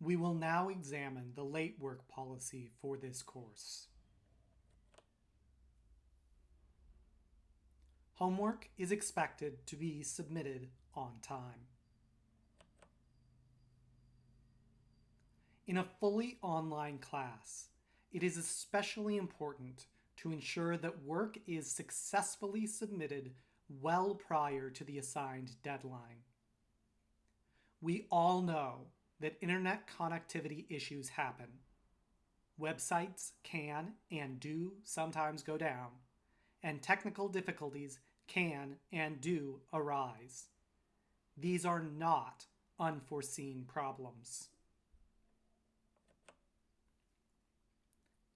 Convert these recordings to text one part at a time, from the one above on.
We will now examine the late work policy for this course. Homework is expected to be submitted on time. In a fully online class, it is especially important to ensure that work is successfully submitted well prior to the assigned deadline. We all know that internet connectivity issues happen. Websites can and do sometimes go down, and technical difficulties can and do arise. These are not unforeseen problems.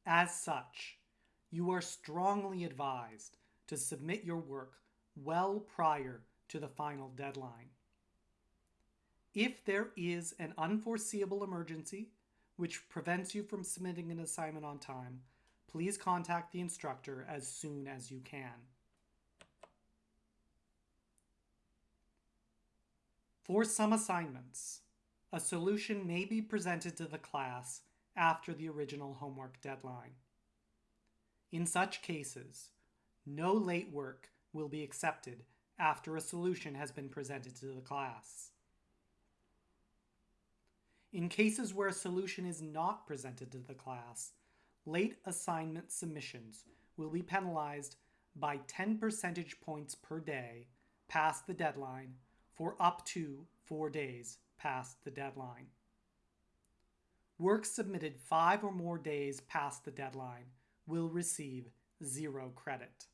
As such, you are strongly advised to submit your work well prior to the final deadline. If there is an unforeseeable emergency which prevents you from submitting an assignment on time, please contact the instructor as soon as you can. For some assignments, a solution may be presented to the class after the original homework deadline. In such cases, no late work will be accepted after a solution has been presented to the class. In cases where a solution is not presented to the class, late assignment submissions will be penalized by 10 percentage points per day past the deadline for up to four days past the deadline. Work submitted five or more days past the deadline will receive zero credit.